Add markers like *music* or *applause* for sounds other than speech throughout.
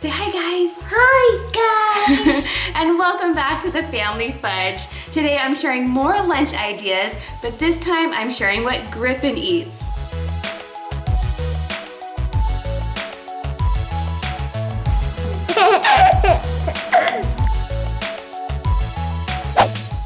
Say hi guys! Hi *laughs* guys! and welcome back to the Family Fudge. Today I'm sharing more lunch ideas, but this time I'm sharing what Griffin eats. *laughs*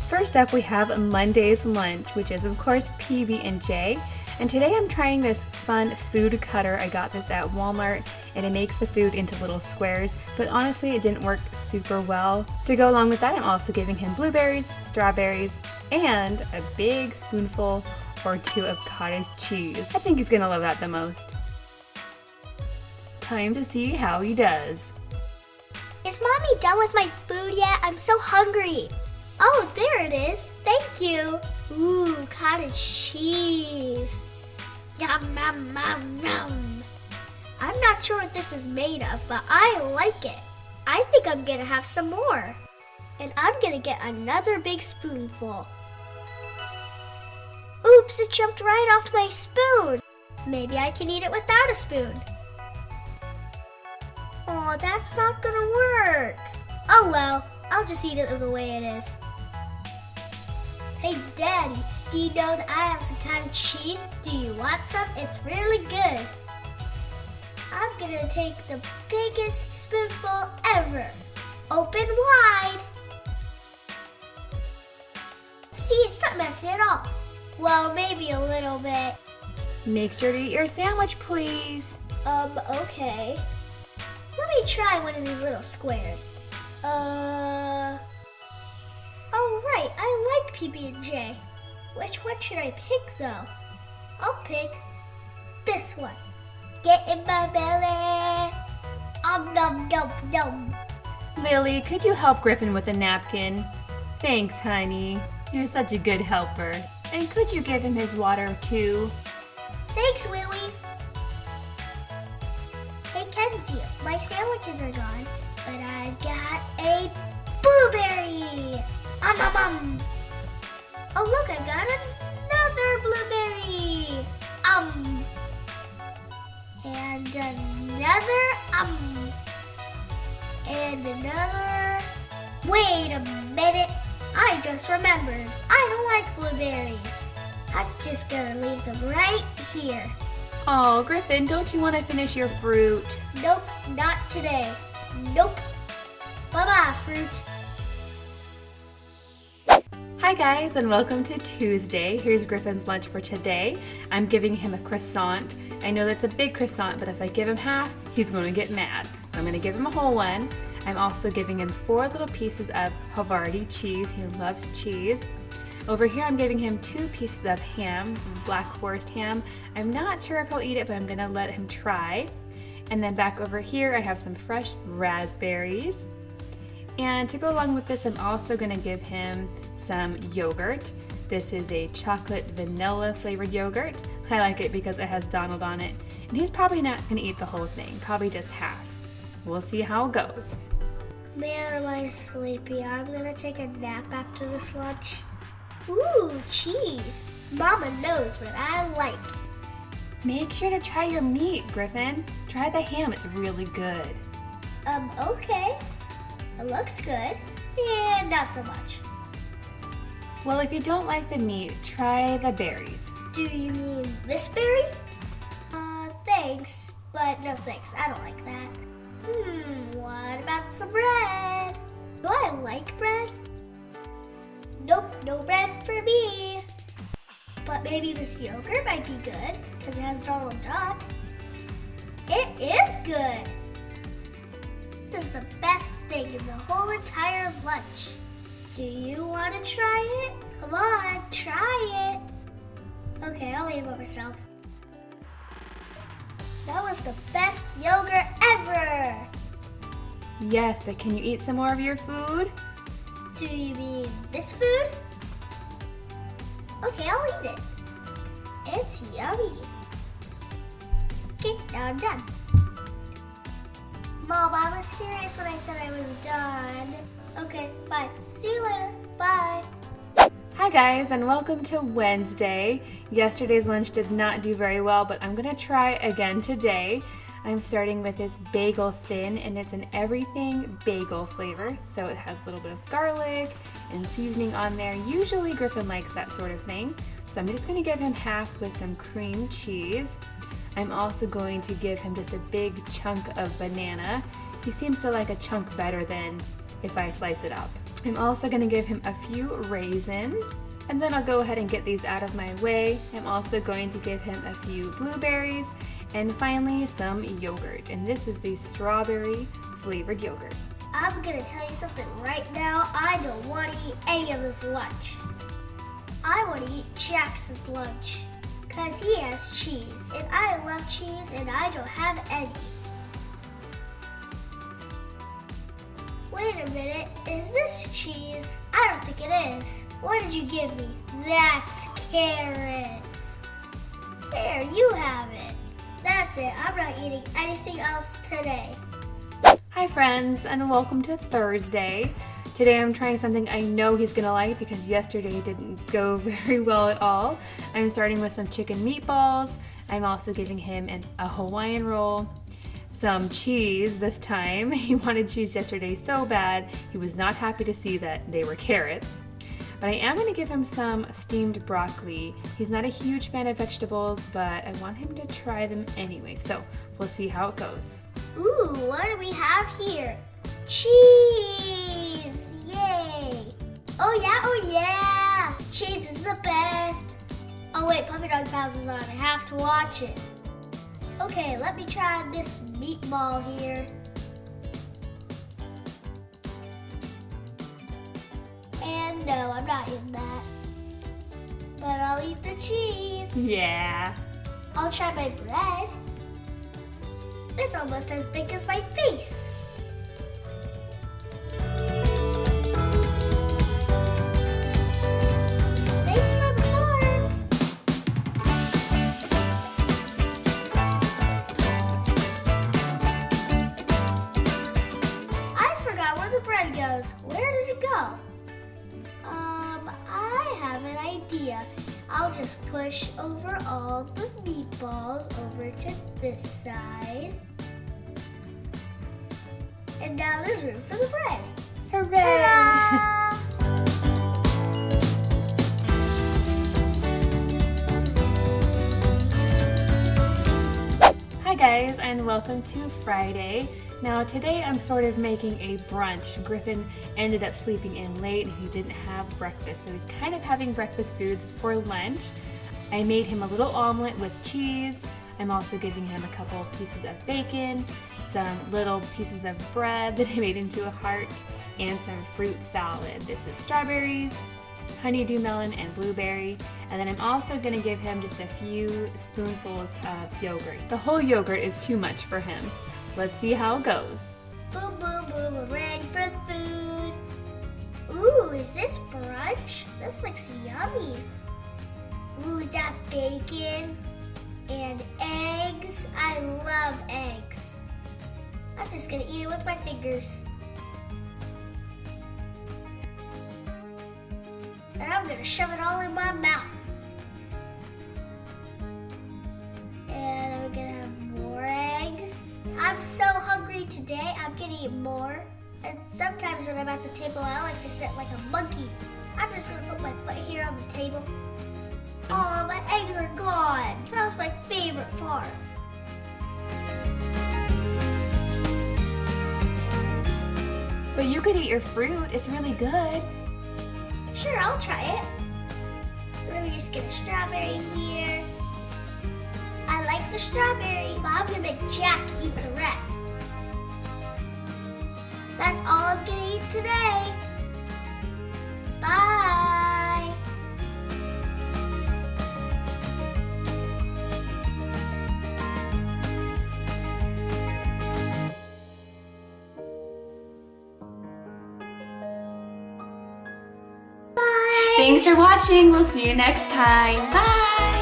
First up we have Monday's lunch, which is of course PB&J. And today I'm trying this fun food cutter. I got this at Walmart and it makes the food into little squares, but honestly it didn't work super well. To go along with that, I'm also giving him blueberries, strawberries, and a big spoonful or two of cottage cheese. I think he's gonna love that the most. Time to see how he does. Is mommy done with my food yet? I'm so hungry. Oh, there it is. Thank you. Ooh, cottage cheese. Yum, yum, yum, yum. Not sure what this is made of, but I like it. I think I'm gonna have some more. And I'm gonna get another big spoonful. Oops, it jumped right off my spoon. Maybe I can eat it without a spoon. Oh, that's not gonna work. Oh well, I'll just eat it the way it is. Hey Daddy, do you know that I have some kind of cheese? Do you want some? It's really good. I'm gonna take the biggest spoonful ever. Open wide. See, it's not messy at all. Well, maybe a little bit. Make sure to eat your sandwich, please. Um, okay. Let me try one of these little squares. Uh... Oh, right, I like PB&J. Which one should I pick, though? I'll pick this one. Get in my belly. Um, num, num, num. Lily, could you help Griffin with a napkin? Thanks, honey. You're such a good helper. And could you give him his water, too? Thanks, Willie. Hey, Kenzie, my sandwiches are gone, but I've got a blueberry. Um, um, um. Oh, look, I got another blueberry. Um. And another, um. And another. Wait a minute. I just remembered. I don't like blueberries. I'm just gonna leave them right here. Oh, Griffin, don't you want to finish your fruit? Nope, not today. Nope. Bye-bye, fruit. Hi guys and welcome to Tuesday. Here's Griffin's lunch for today. I'm giving him a croissant. I know that's a big croissant, but if I give him half, he's going to get mad. So I'm going to give him a whole one. I'm also giving him four little pieces of Havarti cheese. He loves cheese. Over here I'm giving him two pieces of ham, this is Black Forest ham. I'm not sure if he'll eat it, but I'm gonna let him try. And then back over here I have some fresh raspberries. And to go along with this, I'm also gonna give him some yogurt. This is a chocolate vanilla flavored yogurt. I like it because it has Donald on it. And he's probably not gonna eat the whole thing, probably just half. We'll see how it goes. Man, am I sleepy. I'm gonna take a nap after this lunch. Ooh, cheese. Mama knows what I like. Make sure to try your meat, Griffin. Try the ham, it's really good. Um, okay. It looks good. And not so much. Well, if you don't like the meat, try the berries. Do you mean this berry? Uh, thanks, but no thanks. I don't like that. Hmm, what about some bread? Do I like bread? Nope, no bread for me. But maybe this yogurt might be good because it has Donald Duck. It is good. This is the best thing in the whole entire lunch. Do you want to try it? Come on, try it. Okay, I'll eat it myself. That was the best yogurt ever. Yes, but can you eat some more of your food? Do you mean this food? Okay, I'll eat it. It's yummy. Okay, now I'm done. Mom, I was serious when I said I was done. Okay, bye. See you later. Bye. Hi guys and welcome to Wednesday. Yesterday's lunch did not do very well, but I'm gonna try again today. I'm starting with this bagel thin and it's an everything bagel flavor. So it has a little bit of garlic and seasoning on there. Usually Griffin likes that sort of thing. So I'm just gonna give him half with some cream cheese. I'm also going to give him just a big chunk of banana. He seems to like a chunk better than if I slice it up. I'm also gonna give him a few raisins and then I'll go ahead and get these out of my way. I'm also going to give him a few blueberries and finally some yogurt. And this is the strawberry flavored yogurt. I'm gonna tell you something right now. I don't want to eat any of this lunch. I want to eat Jackson's lunch because he has cheese and I love cheese and I don't have any. Wait a minute, is this cheese? I don't think it is. What did you give me? That's carrots. There, you have it. That's it, I'm not eating anything else today. Hi friends, and welcome to Thursday. Today I'm trying something I know he's gonna like because yesterday didn't go *laughs* very well at all. I'm starting with some chicken meatballs. I'm also giving him an, a Hawaiian roll, some cheese this time. *laughs* He wanted cheese yesterday so bad, he was not happy to see that they were carrots. But I am going to give him some steamed broccoli. He's not a huge fan of vegetables, but I want him to try them anyway, so we'll see how it goes. Ooh, what do we have here? Cheese! Yay! Oh yeah, oh yeah! Cheese is the best! Oh wait, Puppy Dog Pals is on. I have to watch it. Okay, let me try this meatball here. And no, I'm not eating that. But I'll eat the cheese. Yeah. I'll try my bread. It's almost as big as my face. Idea. I'll just push over all the meatballs over to this side. And now there's room for the bread. Hooray! Hi guys and welcome to Friday. Now today I'm sort of making a brunch. Griffin ended up sleeping in late and he didn't have breakfast so he's kind of having breakfast foods for lunch. I made him a little omelet with cheese. I'm also giving him a couple pieces of bacon, some little pieces of bread that I made into a heart, and some fruit salad. This is strawberries, honeydew melon and blueberry. And then I'm also gonna give him just a few spoonfuls of yogurt. The whole yogurt is too much for him. Let's see how it goes. Boom, boom, boom, for food. Ooh, is this brunch? This looks yummy. Ooh, is that bacon and eggs? I love eggs. I'm just gonna eat it with my fingers. And I'm gonna shove it all in my mouth. I'm so hungry today, I'm gonna eat more. And sometimes when I'm at the table, I like to sit like a monkey. I'm just gonna put my foot here on the table. Oh, my eggs are gone. That was my favorite part. But you could eat your fruit, it's really good. Sure, I'll try it. Let me just get a strawberry here. The strawberry, but I'm gonna make Jack eat the rest. That's all I'm gonna eat today. Bye. Bye. Thanks for watching, we'll see you next time. Bye!